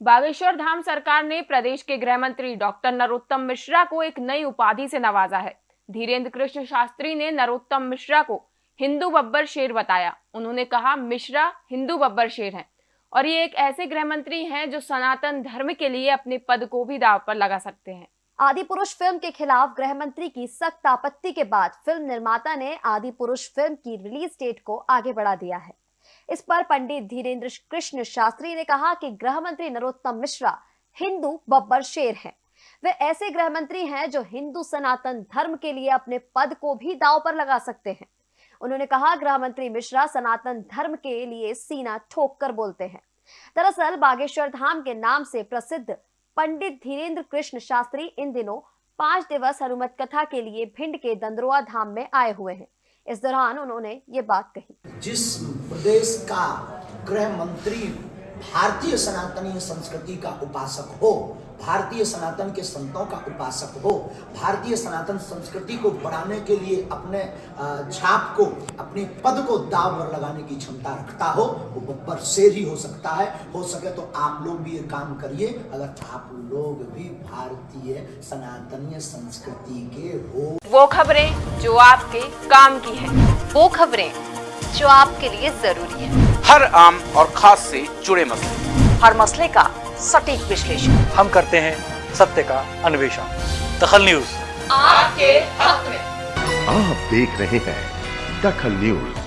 बागेश्वर धाम सरकार ने प्रदेश के गृह मंत्री डॉक्टर नरोत्तम मिश्रा को एक नई उपाधि से नवाजा है। धीरेन्द्र कृष्ण शास्त्री ने नरोत्तम मिश्रा को हिंदू बब्बर शेर बताया। उन्होंने कहा, मिश्रा हिंदू बब्बर शेर हैं और ये एक ऐसे गृह मंत्री हैं जो सनातन धर्म के लिए अपने पद को भी दाव पर लगा सकते हैं। आदि पुरुष फ़िल्म के खिलाफ गृह मंत्री की सख्त आपत्ति के बाद फ़िल्म निर्माता ने आदि पुरुष फ़िल्म की रिलीज़ डेट को आगे बढ़ा दिया है। इस पर पंडित धीरेन्द्र कृष्ण शास्त्री ने कहा कि गृह मंत्री नरोत्तम मिश्रा हिंदू बब्बर शेर हैं। वे ऐसे गृह मंत्री हैं जो हिंदू सनातन धर्म के लिए अपने पद को भी दाव पर लगा सकते हैं। उन्होंने कहा, गृह मंत्री मिश्रा सनातन धर्म के लिए सीना ठोक कर बोलते हैं। दरअसल, बागेश्वर धाम के नाम से प्रसिद्ध पंडित धीरेन्द्र कृष्ण शास्त्री इन दिनों पाँच दिवस हनुमत कथा के लिए भिंड के दंदरुआ धाम में आए हुए हैं। इस दौरान उन्होंने ये बात कही। जिस प्रदेश का गृह मंत्री भारतीय सनातनी संस्कृति का उपासक हो, भारतीय सनातन के संतों का उपासक हो, भारतीय सनातन संस्कृति को बढ़ाने के लिए अपने छाप को, अपने पद को दाव पर लगाने की क्षमता रखता हो, वो बब्बर शेर ही हो सकता है। हो सके तो आप लोग भी ये काम करिए, अगर आप लोग भी भारतीय सनातनीय संस्कृति के हो। वो खबरें जो आपके काम की है, वो खबरें जो आपके लिए ज़रूरी है। हर आम और खास से जुड़े मसले। हर मसले का सटीक विश्लेषण। हम करते हैं सत्य का अन्वेषण। दखल न्यूज़। आपके हक में। आप देख रहे हैं दखल न्यूज़।